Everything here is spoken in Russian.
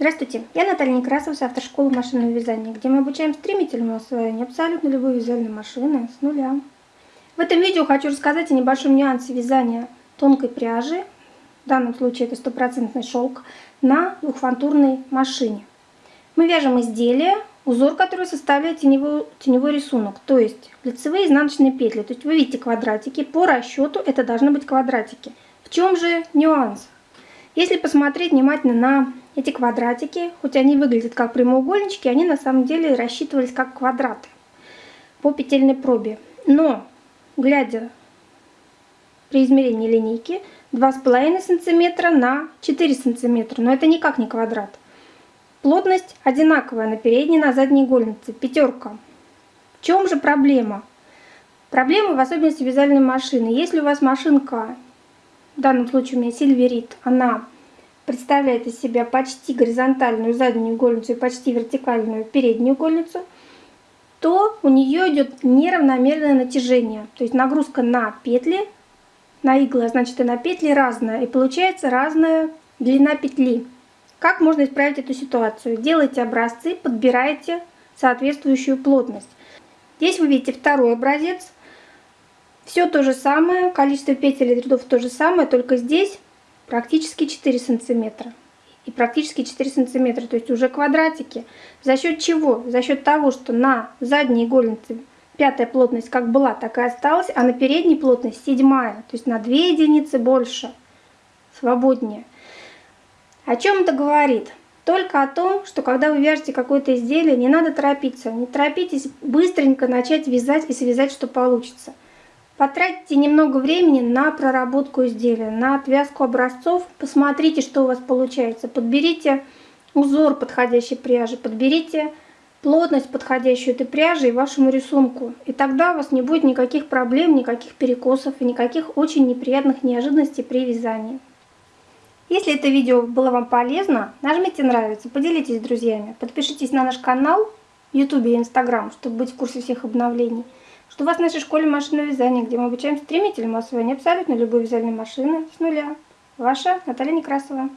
Здравствуйте, я Наталья Некрасова с автошколы машинного вязания, где мы обучаем стремительному освоению абсолютно любой вязальной машины с нуля. В этом видео хочу рассказать о небольшом нюансе вязания тонкой пряжи, в данном случае это стопроцентный шелк, на двухфантурной машине. Мы вяжем изделие, узор, который составляет теневой, теневой рисунок, то есть лицевые изнаночные петли. То есть вы видите квадратики, по расчету это должны быть квадратики. В чем же нюанс? Если посмотреть внимательно на эти квадратики, хоть они выглядят как прямоугольнички, они на самом деле рассчитывались как квадраты по петельной пробе. Но, глядя при измерении линейки, 2,5 см на 4 см, но это никак не квадрат. Плотность одинаковая на передней и на задней игольнице, пятерка. В чем же проблема? Проблема в особенности вязальной машины. Если у вас машинка, в данном случае у меня сильверит, она представляет из себя почти горизонтальную заднюю игольницу и почти вертикальную переднюю игольницу, то у нее идет неравномерное натяжение. То есть нагрузка на петли, на иглы, а значит и на петли разная. И получается разная длина петли. Как можно исправить эту ситуацию? Делайте образцы, подбирайте соответствующую плотность. Здесь вы видите второй образец. Все то же самое, количество петель и рядов то же самое, только здесь практически 4 сантиметра. И практически 4 сантиметра, то есть уже квадратики. За счет чего? За счет того, что на задней игольнице пятая плотность как была, так и осталась, а на передней плотность седьмая, то есть на 2 единицы больше, свободнее. О чем это говорит? Только о том, что когда вы вяжете какое-то изделие, не надо торопиться. Не торопитесь быстренько начать вязать и связать, что получится. Потратьте немного времени на проработку изделия, на отвязку образцов. Посмотрите, что у вас получается. Подберите узор подходящей пряжи, подберите плотность подходящую этой пряжи и вашему рисунку. И тогда у вас не будет никаких проблем, никаких перекосов и никаких очень неприятных неожиданностей при вязании. Если это видео было вам полезно, нажмите нравится, поделитесь с друзьями, подпишитесь на наш канал в YouTube и Instagram, чтобы быть в курсе всех обновлений. Что вас в нашей школе машинного вязания, где мы обучаем стремительному освоению абсолютно любой вязальной машины с нуля. Ваша Наталья Некрасова.